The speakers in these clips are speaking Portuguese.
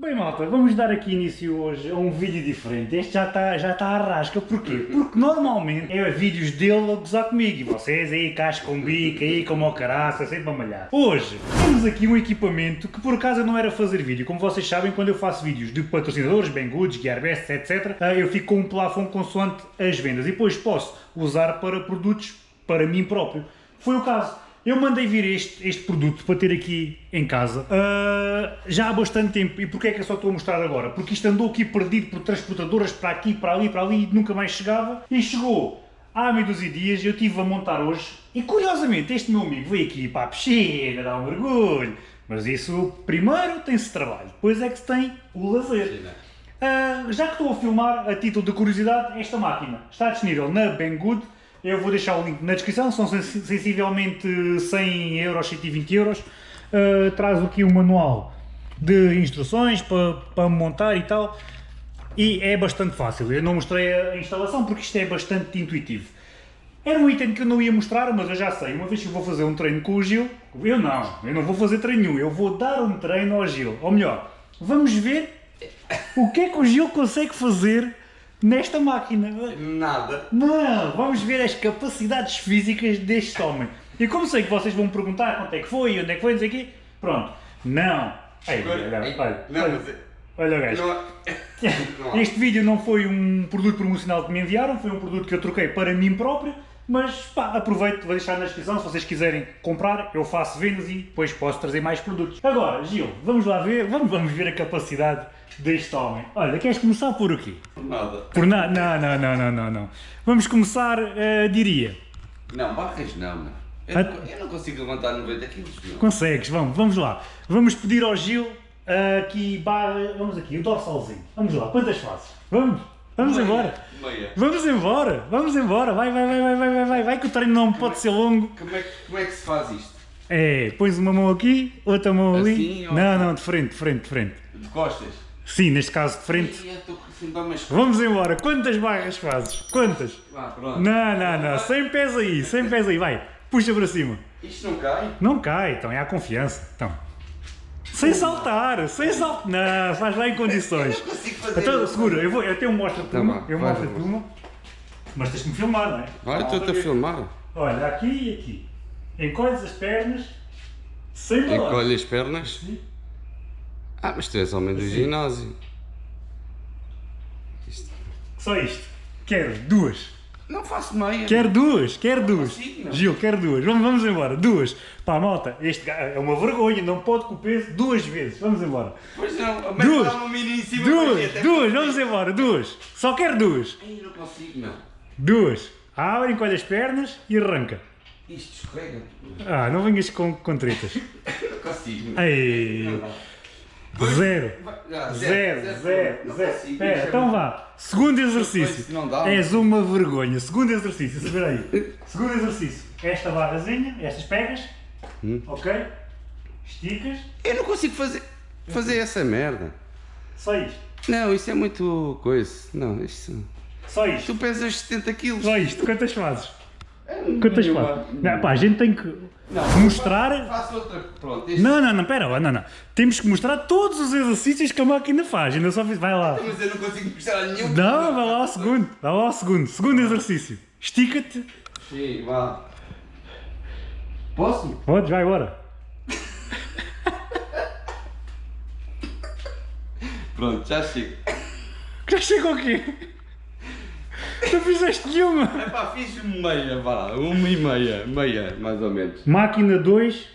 Bem malta, vamos dar aqui início hoje a um vídeo diferente. Este já está já tá à rasca, porquê? Porque normalmente é vídeos dele a gozar comigo e vocês aí casco com bico, aí como o caraça, sempre a malhar. Hoje temos aqui um equipamento que por acaso não era fazer vídeo. Como vocês sabem, quando eu faço vídeos de patrocinadores, Banggood, Gearbest, etc, eh, eu fico com um plafond consoante as vendas e depois posso usar para produtos para mim próprio. Foi o caso. Eu mandei vir este, este produto para ter aqui em casa uh, já há bastante tempo. E porquê é que eu só estou a mostrar agora? Porque isto andou aqui perdido por transportadoras para aqui, para ali, para ali e nunca mais chegava. E chegou há meio dúzia dias eu estive a montar hoje. E curiosamente este meu amigo veio aqui para a piscina, dar um mergulho. Mas isso primeiro tem-se trabalho, depois é que se tem o lazer. Uh, já que estou a filmar, a título de curiosidade, esta máquina está disponível na Banggood eu vou deixar o link na descrição, são sensivelmente 100 euros, 120 euros. Uh, traz aqui um manual de instruções para, para montar e tal. E é bastante fácil. Eu não mostrei a instalação porque isto é bastante intuitivo. Era um item que eu não ia mostrar, mas eu já sei. Uma vez que eu vou fazer um treino com o Gil, eu não, eu não vou fazer treino nenhum, eu vou dar um treino ao Gil. Ou melhor, vamos ver o que é que o Gil consegue fazer nesta máquina. Nada. Não, vamos ver as capacidades físicas deste homem. E como sei que vocês vão me perguntar quanto é que foi, onde é que foi, não sei o quê, pronto. Não. Ei, olha, olha, não, olha, mas... olha o gajo. Não... Este vídeo não foi um produto promocional que me enviaram, foi um produto que eu troquei para mim próprio, mas pá, aproveito, vou deixar na descrição, se vocês quiserem comprar, eu faço vendas e depois posso trazer mais produtos. Agora, Gil, vamos lá ver, vamos, vamos ver a capacidade deste homem. Olha, queres começar por o quê? Por nada. Por nada? Não, não, não, não, não. Vamos começar, uh, diria... Não, barras não, não. Eu, não, eu não consigo levantar 90 quilos, não. Consegues, vamos, vamos lá. Vamos pedir ao Gil uh, aqui, barra, vamos aqui, o dorsalzinho. Vamos lá, quantas fazes? Vamos? Vamos meia, embora. Meia. Vamos embora, vamos embora. Vai, vai, vai, vai, vai, vai, vai, vai que o treino não como pode é, ser longo. Como é, como é que se faz isto? É, pões uma mão aqui, outra mão ali. Assim, não, não, de frente, de frente, de frente. De costas? Sim, neste caso de frente. Vamos embora. Quantas barras fazes? Quantas? Ah. Não, não, não. Sem pés aí, sem pés aí. Vai, puxa para cima. Isto não cai? Não cai, então é a confiança. Então. Sem saltar, sem saltar. Não, faz lá em condições. Eu não consigo fazer então, segura, eu, vou, eu tenho um mostra-te tá uma, eu mostro-te uma. Mas tens que me filmar, não é? Olha, estou-te a filmar. Olha, aqui e aqui. Encolhes as pernas sem balanço. Encolhe as pernas? Sim. Ah, mas tu és homem do ginásio. Isto. Só isto. Quero duas. Não faço meia. Quero duas, quero duas. Consigo, Gil, quero duas. Vamos, vamos embora. Duas. Pá, malta, este é uma vergonha, não pode com o peso duas vezes. Vamos embora. Pois não, duas. Uma mini em cima duas, duas, vamos embora, duas. Só quero duas. Ai, não consigo, não. Duas. Abre, encolhe as pernas e arranca. Isto escorrega. Ah, não venhas com, com tretas. não consigo. Ei. Não, não. Zero. Zero, zero, zero. zero. Espera, então vá. Segundo exercício. És uma vergonha. Segundo exercício, espera aí. Segundo exercício. Esta barrazinha, estas pegas. Hum. Ok? Esticas. Eu não consigo fazer, fazer essa merda. Só isto? Não, isso é muito coisa. Não, isto... Só isto? Tu pesas 70 quilos. Só isto. Quantas fazes? Quantas fazes? Não, pá, a gente tem que não, mostrar... Faço outra, pronto. Este... Não, não, não, pera, não, não. Temos que mostrar todos os exercícios que a máquina faz, ainda só fiz, vai lá. Mas eu não consigo mostrar nenhum. Não, vai lá ao segundo, vai lá ao segundo, segundo exercício. Estica-te. Sim, vá. Posso? Podes, vai agora. Pronto, já chego. Já chego o quê? Tu fizeste nenhuma! É pá, fiz meia, vá, uma e meia, meia, mais ou menos. Máquina 2,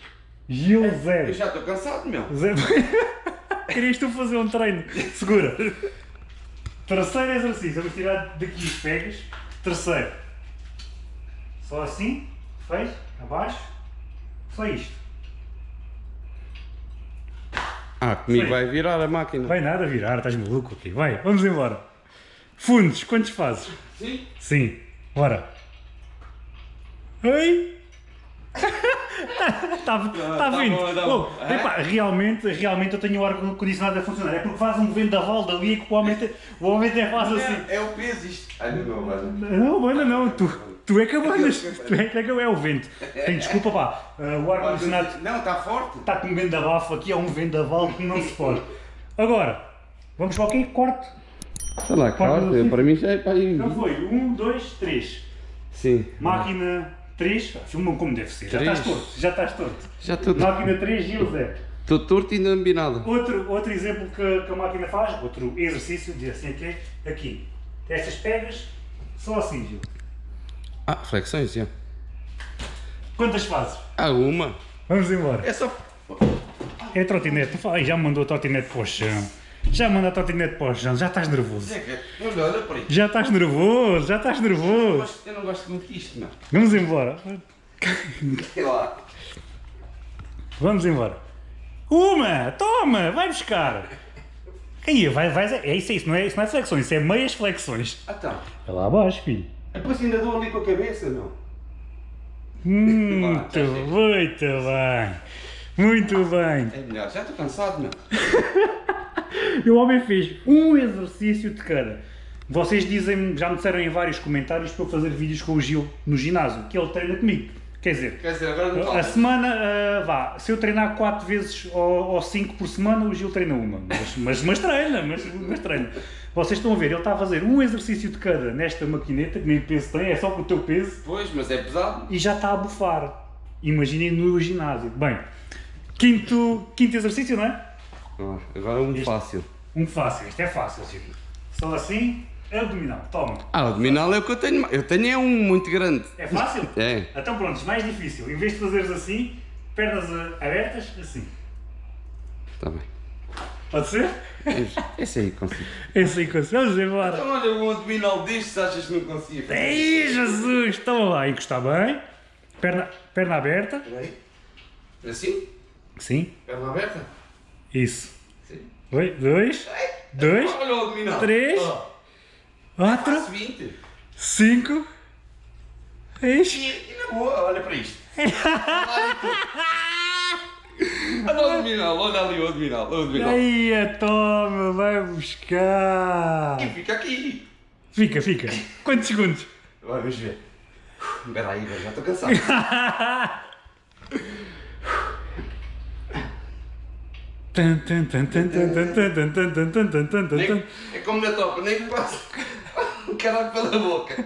Gil 0. Eu já estou cansado, meu. Zero. Querias tu fazer um treino? Segura. Terceiro exercício, vamos tirar daqui os pegas. Terceiro. Só assim, fez, abaixo, só isto. Ah, comigo vai virar a máquina. Vai nada virar, estás maluco aqui. Vai, vamos embora. Fundos, quantos fazes? Sim. Sim. Bora. Oi? Está tá vindo. Tá bom, oh, é? epá, realmente, realmente eu tenho o ar-condicionado a funcionar. É porque faz um vendaval dali que o homem, te, o homem até faz é, assim. É o peso isto. Ai, não, mano. Não, mano, não. Tu, tu é que abandas. tu é que é o vento. Tem desculpa, pá. Uh, o ar-condicionado. Não, está forte. Está com um vendaval aqui, é um vendaval que não se pode. Agora, vamos para o quê? Corte. Sei lá, assim. para mim já é para aí. Já foi. Um, dois, três. Sim. Máquina 3. Filma como deve ser. Já Três. estás torto. Já estás torto. Já estou Máquina 3, Gil Zé. Estou torto e não vi nada. Outro, outro exemplo que, que a máquina faz, outro exercício, diz assim aqui, aqui. Estas pegas, só assim, Gil. Ah, flexões, já. Quantas fazes? Ah, uma. Vamos embora. É só. É a trotinete. Já me mandou a trotinete para o chão. Já manda a trotinete para o chão. Já estás nervoso. Olha para. Já estás nervoso. Já estás nervoso. eu não gosto muito disto, não. Vamos embora. Sei lá. Vamos embora. Uma! Toma! Vai buscar! Aí, vai, vai, é isso, é isso, não é, isso não é flexões, isso é meias flexões. Ah, tá. É lá abaixo, filho. Depois ainda dou ali com a cabeça, não? Muito, sei. muito bem. Muito bem. É melhor. Já estou cansado, não? E o homem fez um exercício de cada. Vocês dizem, já me disseram em vários comentários para eu fazer vídeos com o Gil no ginásio, que ele treina comigo. Quer dizer, Quer dizer, agora não a semana, ah, vá, se eu treinar 4 vezes ou, ou 5 por semana, o Gil treina uma. Mas, mas, mas treina, mas, mas treina. Vocês estão a ver, ele está a fazer um exercício de cada nesta maquineta, que nem peso tem, é só com o teu peso, Pois, mas é pesado. e já está a bufar. Imaginem no ginásio. Bem, quinto, quinto exercício, não é? Ah, Agora um fácil. Um fácil, este é fácil, Gil. Só assim, abdominal, toma. Ah, abdominal é o que eu tenho. mais. Eu tenho é um muito grande. É fácil? É. Então pronto, mais difícil. Em vez de fazeres assim, pernas abertas, assim. Está bem. Pode ser? Esse aí consigo. Esse aí consegue. Vamos embora. Então, olha, um abdominal destes achas que não consigo? Ei, Jesus! Toma lá, encostar bem. Perna, perna aberta. Peraí. Assim? Sim, Perna aberta? Isso. Sim. Oi, dois, dois, três. Oh, quatro, faço 20. cinco, seis. E, e na boa, olha para isto. Olha o abdominal, olha ali o abdominal. O abdominal. Aí, toma, vai buscar. E fica aqui. Fica, fica. Quantos segundos? Vamos ver. Espera aí, já estou cansado. Nem- é como na topa, nem que passa o caralho pela boca.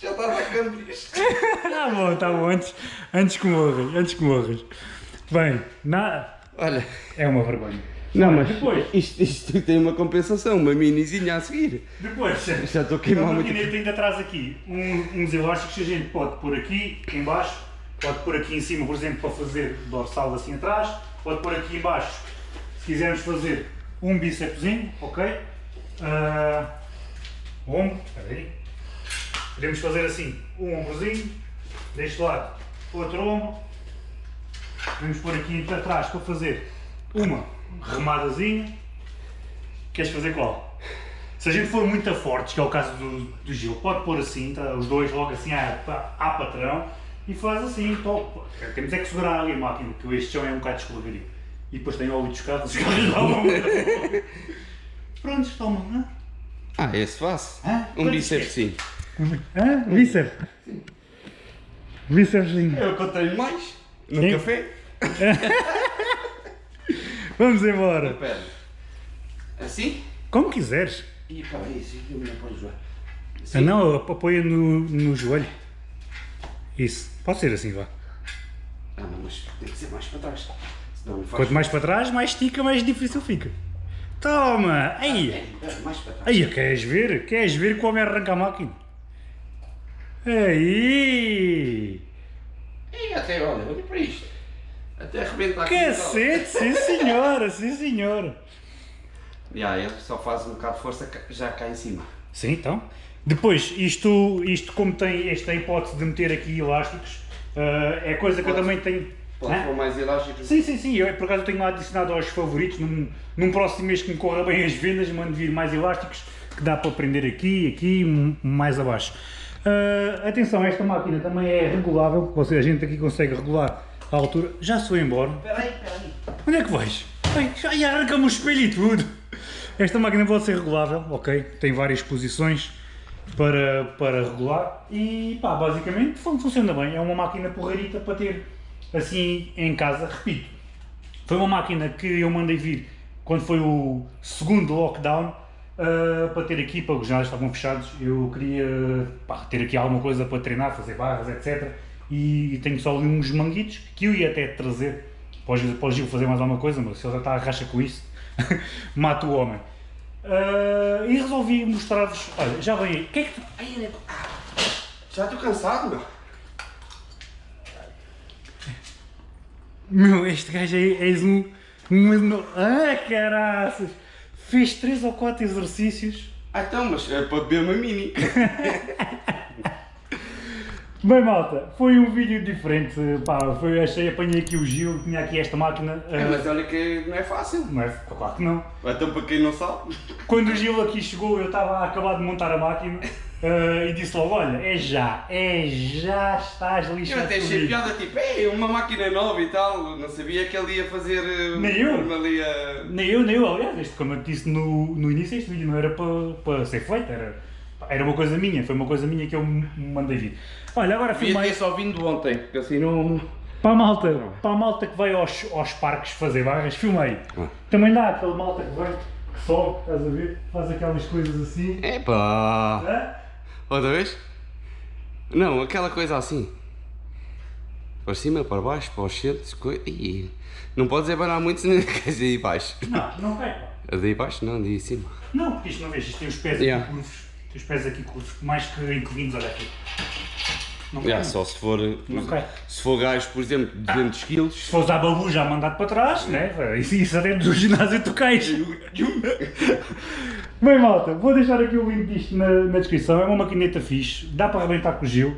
Já está atacando isto. Tá bom, tá bom, antes, antes que morras, antes que morras. Bem, na... Olha. é uma vergonha. Não, mas Depois. isto, isto tem uma compensação, uma minizinha a seguir. Depois, Já estou a a queimar muito. maquineta ainda traz aqui um- uns elásticos que a gente pode pôr aqui em baixo, pode pôr aqui em cima, por exemplo, para fazer dorsal assim atrás, pode pôr aqui em baixo, se quisermos fazer um bícepsinho, ok? Ah, ombro, espera aí. Podemos fazer assim, um ombrozinho, deste lado, outro ombro. Vamos pôr aqui para trás para fazer uma remadazinha. Queres fazer qual? Se a gente for muito fortes, que é o caso do, do Gil, pode pôr assim, tá? os dois logo assim à, à patrão e faz assim, top. Temos é que segurar ali a máquina, porque este chão é um bocado escorregadio. E depois tem óleo descado, os caras dão uma Prontos, toma. Hã? Ah, esse faço. Hã? Um bíceps sim. Hã? Bíceps. Bícepsinho. É o que eu tenho mais. No Sim. café. Vamos embora. Espera. Assim? Como quiseres. E para assim, eu me apoio já. Ah, não, apoia no, no joelho. Isso. Pode ser assim, vá. Ah, não, mas tem que ser mais para trás. Senão faz... Quanto mais para trás, mais estica, mais difícil fica. Toma! Aí! É, é, mais para trás. Aí, queres ver? Queres ver como arranca a máquina? Aí! E até, olha, olha para isto. Até arrebentar aqui. Cacete! Sim senhora, sim senhora! Já, ele só faz um bocado de força já cá em cima. Sim, então. Depois, isto, isto como tem esta hipótese de meter aqui elásticos, ah, é coisa que eu também tenho... Pode Hã? pôr mais elásticos. Sim, sim, sim, eu por acaso tenho adicionado aos favoritos, num, num próximo mês que me corra bem as vendas, mando vir mais elásticos, que dá para prender aqui, aqui, mais abaixo. Ah, atenção, esta máquina também é regulável, ou seja, a gente aqui consegue regular a altura. Já se foi embora. Espera aí, espera aí. Onde é que vais? Ai, já já arranca-me o espelho e tudo. Esta máquina pode ser regulável, ok? Tem várias posições para, para regular e pá, basicamente fun- funciona bem. É uma máquina porreirita para ter assim em casa, repito. Foi uma máquina que eu mandei vir quando foi o segundo lockdown uh, para ter aqui, para os ginásios estavam fechados. Eu queria pá, ter aqui alguma coisa para treinar, fazer barras, etc. E tenho só ali uns manguitos que eu ia até trazer para Gil fazer mais alguma coisa, mas se ele já está a racha com isso, mata o homem. Uh, e resolvi mostrar-vos. Olha, já vem aí. O que é que tu. Ai, né? Já estou cansado, meu. Meu, este gajo aí és um. um ah, caraças! Fez 3 ou 4 exercícios. Ah, então, mas é para beber uma mini. Bem, malta, foi um vídeo diferente. Pá, foi, achei, apanhei aqui o Gil, tinha aqui esta máquina. É, mas olha que não é fácil. Não é? Claro que não. Então, para quem não sabe. Quando o Gil aqui chegou, eu estava a acabar de montar a máquina. Uh, e disse logo, olha, é já, é já estás lixado Eu até achei piada, tipo, é uma máquina nova e tal, não sabia que ele ia fazer eh, nem eu. ali a... Nem eu, nem eu, aliás, este, como eu disse no, no início, este vídeo não era para, para ser feito, era, era uma coisa minha, foi uma coisa minha que eu mandei vir. Olha, agora filmei... ter só vindo ontem, porque assim não... Para a malta, para a malta que vai aos, aos parques fazer barras, filmei. Ah. Também dá aquele malta que vai, que sobe, estás a ver, faz aquelas coisas assim. Epá! É? Outra vez? Não, aquela coisa assim. Para cima, para baixo, para os centros, coisa. Não podes abanar muito senão queres ir aí baixo. Não, não vai. A de aí baixo não, de aí cima. Não, porque isto não vês, isto tem os pés yeah. aqui curvos. Tem os pés aqui mais que inclinados, olha aqui. Não yeah, só se for, se for gajo, por exemplo, de 200 ah, kg. Se fores à babu já mandado para trás, né? Isso, isso dentro do ginásio tu cais. Bem malta, vou deixar aqui o link disto na, na descrição, é uma maquineta fixe, dá para arrebentar com o Gil.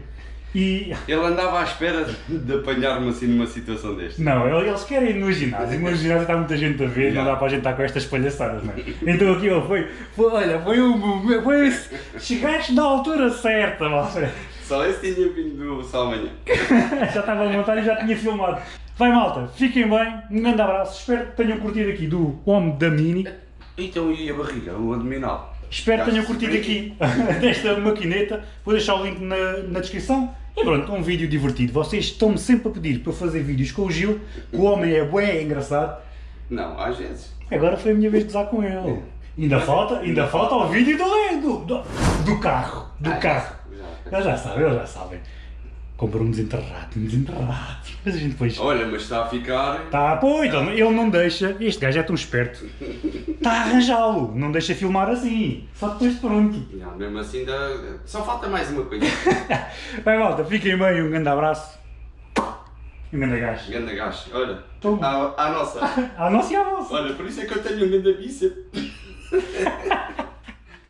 E... Ele andava à espera de apanhar-me assim numa situação desta. Não, eles querem ir no ginásio, no ginásio está muita gente a ver, não dá para a gente estar com estas palhaçadas, não é? Então aqui foi, foi, olha, foi um foi, chegaste na altura certa, malta. Só esse tinha vindo só amanhã. já estava a montar e já tinha filmado. Vai malta, fiquem bem, um grande abraço, espero que tenham curtido aqui do Homem da Mini. Então e a barriga, o abdominal? Espero que tenham curtido aqui desta maquineta, vou deixar o link na, na descrição. E pronto, um vídeo divertido. Vocês estão-me sempre a pedir para fazer vídeos com o Gil, que o homem é bem é engraçado. Não, às vezes. Agora foi a minha vez de usar com ele. É. Ainda falta, ainda falta o vídeo do, do, do carro, do ah, carro. Eles já sabem, eles já sabem comprou um desenterrado, um desenterrado. Mas a gente depois. Olha, mas está a ficar. Está, pois, então, ele não deixa. Este gajo é tão esperto. Está a arranjá-lo, não deixa filmar assim. Só depois de pronto. Não, mesmo assim, dá... só falta mais uma coisa. Vai, malta, fiquem bem, um grande abraço. Um grande gajo. Um grande gajo, olha. À, à nossa. à nossa e à vossa. Olha, por isso é que eu tenho um grande bíceps.